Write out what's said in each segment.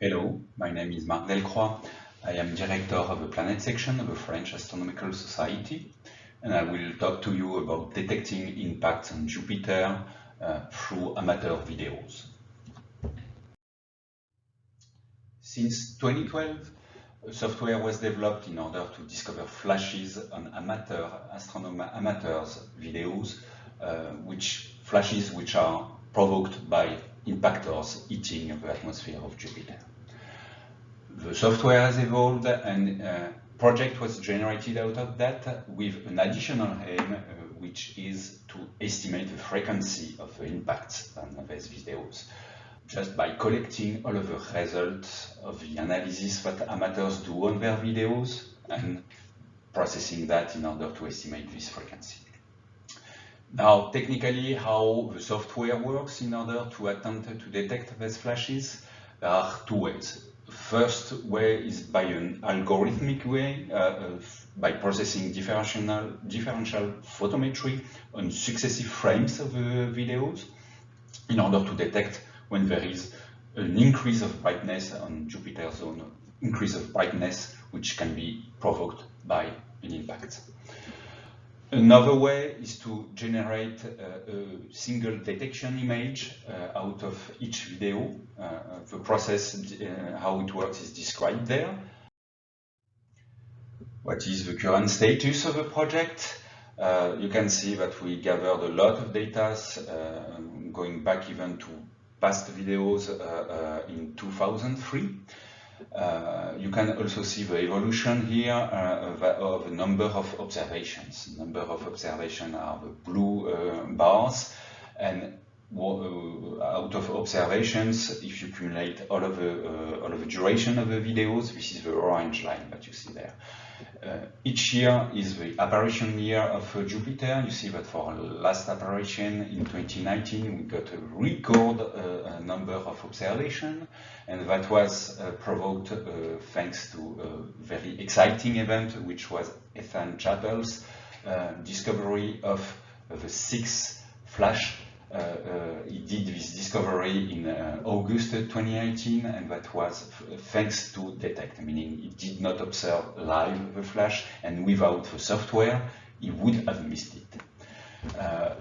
Hello, my name is Marc Delcroix. I am director of the Planet section of the French Astronomical Society, and I will talk to you about detecting impacts on Jupiter uh, through amateur videos. Since 2012, software was developed in order to discover flashes on amateur astronomer amateurs videos, uh, which flashes which are provoked by impactors hitting the atmosphere of Jupiter. The software has evolved and a project was generated out of that with an additional aim, uh, which is to estimate the frequency of the impacts on these videos. Just by collecting all of the results of the analysis that amateurs do on their videos and processing that in order to estimate this frequency. Now, technically, how the software works in order to attempt to detect these flashes, there are two ways. First way is by an algorithmic way, uh, by processing differential, differential photometry on successive frames of the videos in order to detect when there is an increase of brightness on Jupiter zone, increase of brightness which can be provoked by an impact. Another way is to generate uh, a single detection image uh, out of each video. Uh, the process, uh, how it works is described there. What is the current status of the project? Uh, you can see that we gathered a lot of data uh, going back even to past videos in 2003. Uh, you can also see the evolution here uh, of a number of observations. Number of observations are the blue uh, bars, and uh, out of observations, if you accumulate all of the uh, all of the duration of the videos, this is the orange line that you see there. Uh, each year is the apparition year of uh, Jupiter. You see that for last apparition in 2019, we got a record uh, number of observation, and that was uh, provoked uh, thanks to a very exciting event, which was Ethan Chappel's uh, discovery of the six flash uh, uh, he did this discovery in uh, August 2018, and that was thanks to DETECT, meaning he did not observe live the flash, and without the software, he would have missed it. Uh,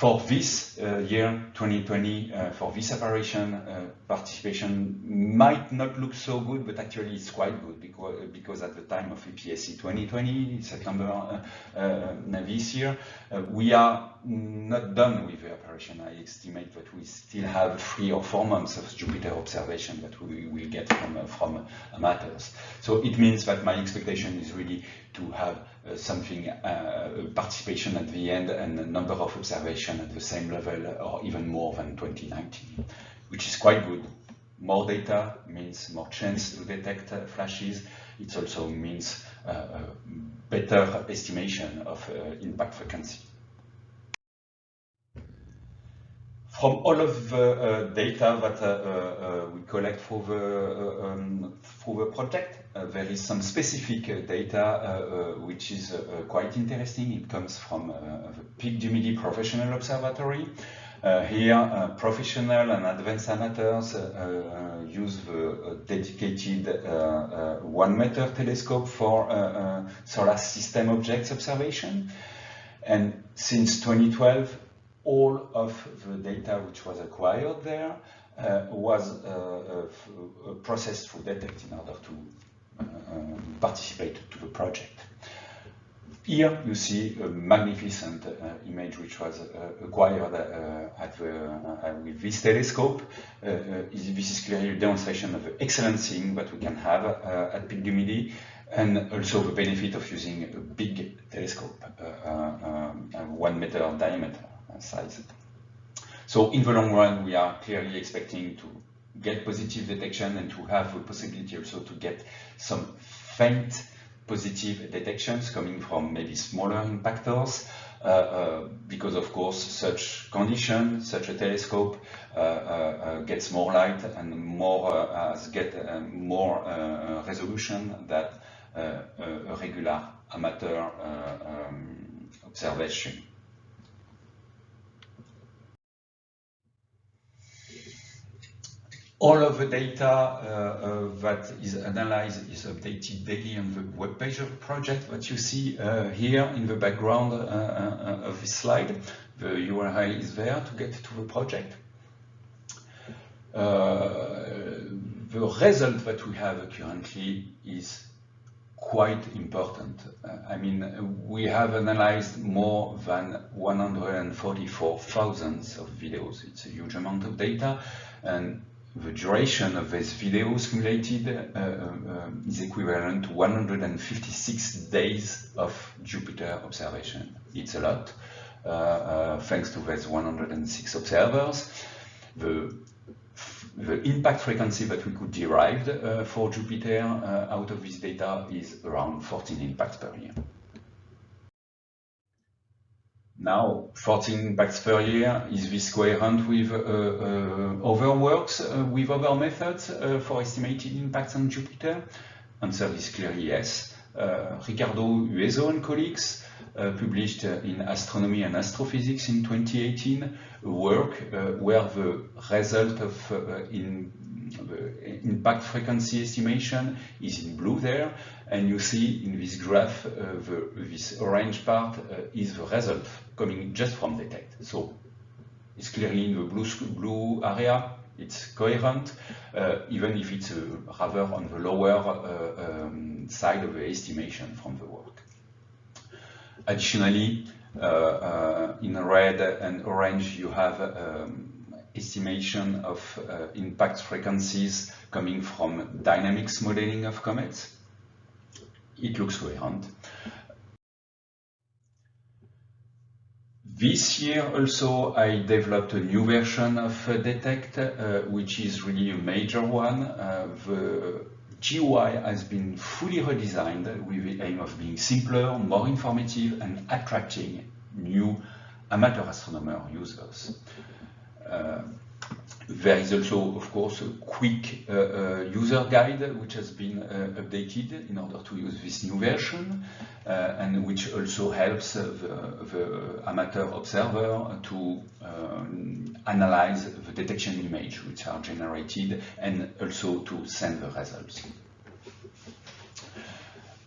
for this uh, year, 2020, uh, for this apparition, uh, participation might not look so good, but actually it's quite good because, because at the time of EPSC 2020, September uh, uh, this year, uh, we are not done with the apparition. I estimate that we still have three or four months of Jupiter observation that we will get from, from amateurs. So it means that my expectation is really to have uh, something, uh, participation at the end and a number of observation at the same level or even more than 2019, which is quite good. More data means more chance to detect uh, flashes. It also means better estimation of impact frequency. From all of the uh, data that uh, uh, we collect for the, um, for the project, there is some specific data which is quite interesting. It comes from the Pic du Midi Professional Observatory. Uh, here, uh, professional and advanced amateurs uh, use the dedicated one meter telescope for solar system objects observation. And since 2012, all of the data which was acquired there uh, was uh, uh, processed through DETECT in order to um, participate to the project. Here you see a magnificent uh, image which was uh, acquired uh, at the, with this telescope. this is clearly a demonstration of the excellent thing that we can have at Pic du Midi and also the benefit of using a big telescope, um, one meter diameter size. So in the long run, we are clearly expecting to get positive detection and to have the possibility also to get some faint positive detections coming from maybe smaller impactors. Uh, uh, because of course such condition, such a telescope uh, uh, uh gets more light and more uh, get more resolution than a regular amateur um, observation. All of the data uh, uh, that is analyzed is updated daily on the web page of the project that you see uh, here in the background of this slide. The URL is there to get to the project. the result that we have currently is quite important. Uh, I mean, we have analyzed more than 144,000 of videos. It's a huge amount of data, and the duration of these videos accumulated uh, uh, is equivalent to 156 days of Jupiter observation. It's a lot, uh, uh thanks to these 106 observers. The, the impact frequency that we could derive uh, for Jupiter uh, out of this data is around 14 impacts per year. Now, 14 impacts per year, is this coherent with uh, uh, other works, uh, with other methods uh, for estimating impacts on Jupiter? Answer is clearly yes. Uh, Ricardo Hueso and colleagues published in Astronomy and Astrophysics in 2018 a work where the result of in impact frequency estimation is in blue there, and you see in this graph uh, the, this orange part uh, is the result coming just from the DETECT. So it's clearly in the blue, blue area, it's coherent, uh, even if it's uh, rather on the lower uh, um, side of the estimation from the work. Additionally, uh, in red and orange, you have um, estimation of uh, impact frequencies coming from dynamics modeling of comets. It looks coherent. This year also I developed a new version of uh, DETECT, uh, which is really a major one. Uh, the GUI has been fully redesigned with the aim of being simpler, more informative and attracting new amateur astronomer users. Uh, there is also, of course, a quick uh, uh, user guide which has been updated in order to use this new version and which also helps the, the, amateur observer to um, analyze the detection image which are generated and also to send the results.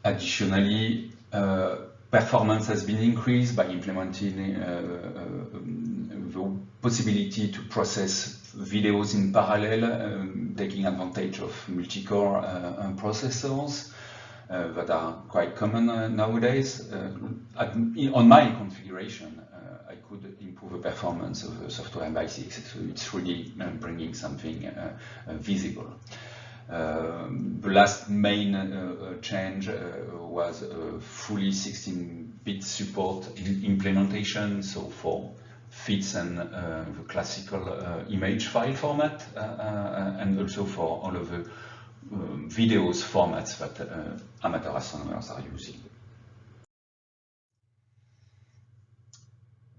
Additionally, uh, performance has been increased by implementing uh, uh, the possibility to process videos in parallel, um, taking advantage of multi-core uh, processors. Uh, that are quite common uh, nowadays. At, on my configuration, I could improve the performance of the software by six, so it's really bringing something visible. Um, the last main uh, change uh, was fully 16-bit support implementation, so for fits and uh, the classical uh, image file format uh, uh, and also for all of the um, videos formats that amateur astronomers are using.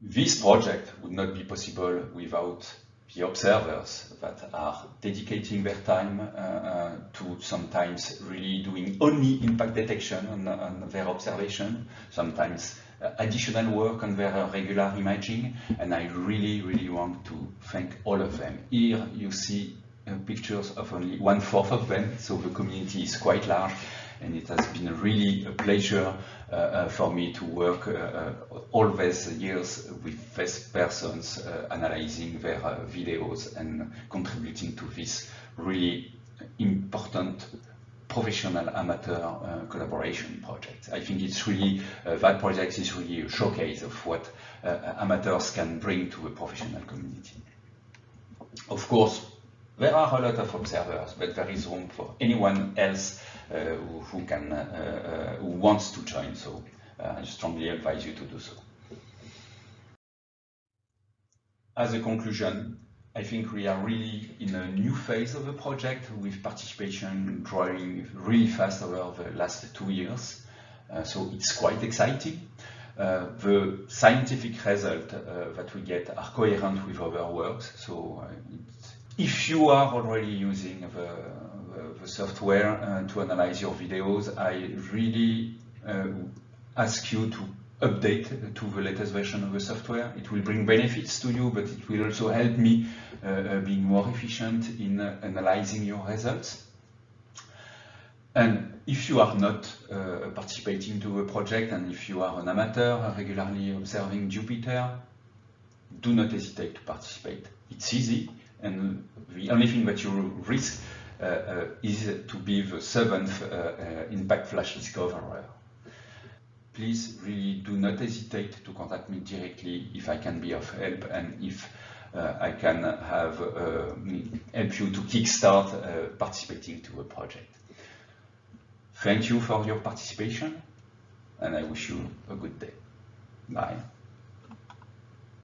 This project would not be possible without the observers that are dedicating their time uh, uh, to sometimes really doing only impact detection on, on their observation, sometimes uh, additional work on their regular imaging, and I really, really want to thank all of them. Here you see uh, pictures of only one-fourth of them, so the community is quite large, and it has been really a pleasure uh, uh, for me to work uh, all these years with these persons analyzing their videos and contributing to this really important professional amateur uh, collaboration project. I think it's really, uh, that project is really a showcase of what uh, amateurs can bring to a professional community. Of course, there are a lot of observers, but there is room for anyone else uh, who, who, can, uh, uh, who wants to join. So I strongly advise you to do so. As a conclusion, I think we are really in a new phase of the project with participation growing really fast over the last two years. Uh, so it's quite exciting. Uh, the scientific results uh, that we get are coherent with other works. So if you are already using the, the software uh, to analyze your videos, I really uh, ask you to update to the latest version of the software. It will bring benefits to you, but it will also help me uh, uh, being more efficient in uh, analyzing your results. And if you are not uh, participating to a project and if you are an amateur regularly observing Jupiter, do not hesitate to participate. It's easy and the only thing that you risk uh, uh, is to be the seventh impact flash discoverer please really do not hesitate to contact me directly if I can be of help and if uh, I can have uh, help you to kickstart uh, participating to a project. Thank you for your participation and I wish you a good day. Bye.